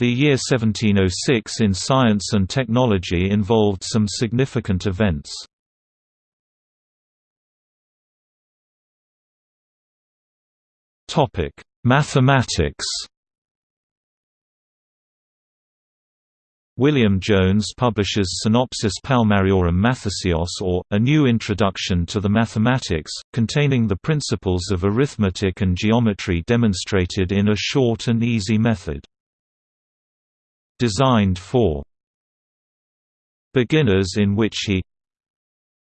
The year 1706 in science and technology involved some significant events. Topic: Mathematics William Jones publishes Synopsis Palmariorum Mathesios or, A New Introduction to the Mathematics, containing the principles of arithmetic and geometry demonstrated in a short and easy method. Designed for beginners in which he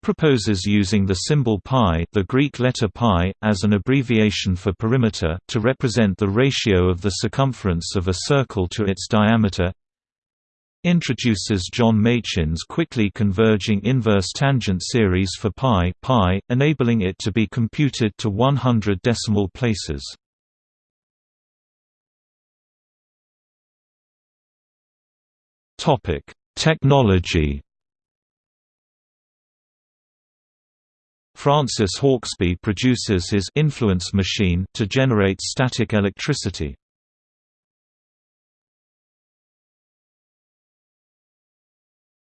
proposes using the symbol pi the Greek letter pi, as an abbreviation for perimeter, to represent the ratio of the circumference of a circle to its diameter introduces John Machin's quickly converging inverse tangent series for pi, pi enabling it to be computed to 100 decimal places. Topic: Technology. Francis Hauksbee produces his influence machine to generate static electricity.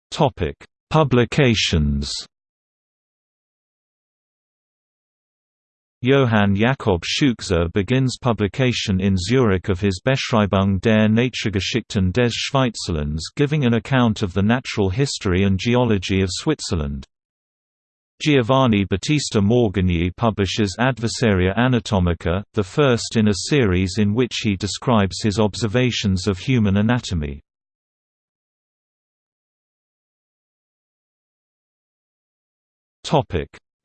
Topic: Publications. Johann Jakob Scheuchzer begins publication in Zurich of his Beschreibung der Naturgeschichten des Schweizerlands giving an account of the natural history and geology of Switzerland. Giovanni Battista Morgagni publishes Adversaria Anatomica, the first in a series in which he describes his observations of human anatomy.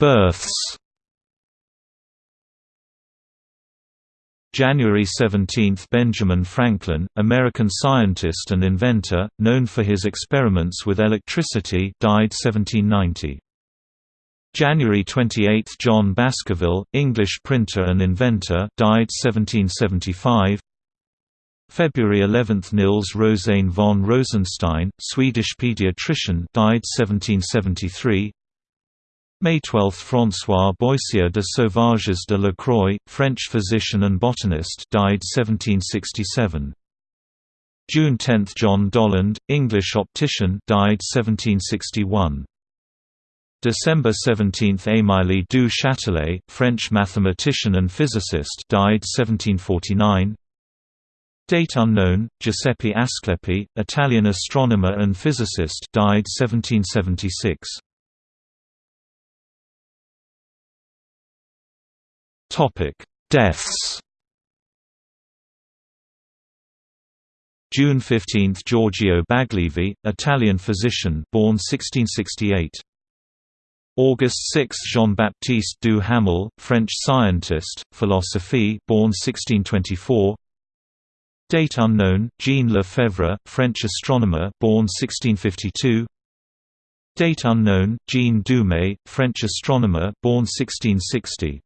Births. January 17 – Benjamin Franklin, American scientist and inventor, known for his experiments with electricity died 1790. January 28 – John Baskerville, English printer and inventor died 1775. February 11 – Nils Rosén von Rosenstein, Swedish pediatrician died 1773. May 12 – François Boissier de Sauvages de la Croix, French physician and botanist died 1767. June 10 – John Dollond, English optician died 1761. December 17 – Émile du Châtelet, French mathematician and physicist died 1749. Date unknown, Giuseppe Asclepi, Italian astronomer and physicist died 1776. Deaths. June 15 – Giorgio Baglivi, Italian physician born 1668 August 6 – Jean-Baptiste Duhamel, French scientist, philosophy born 1624 Date unknown, Jean Lefebvre, French astronomer born 1652 Date unknown, Jean Dumais, French astronomer born 1660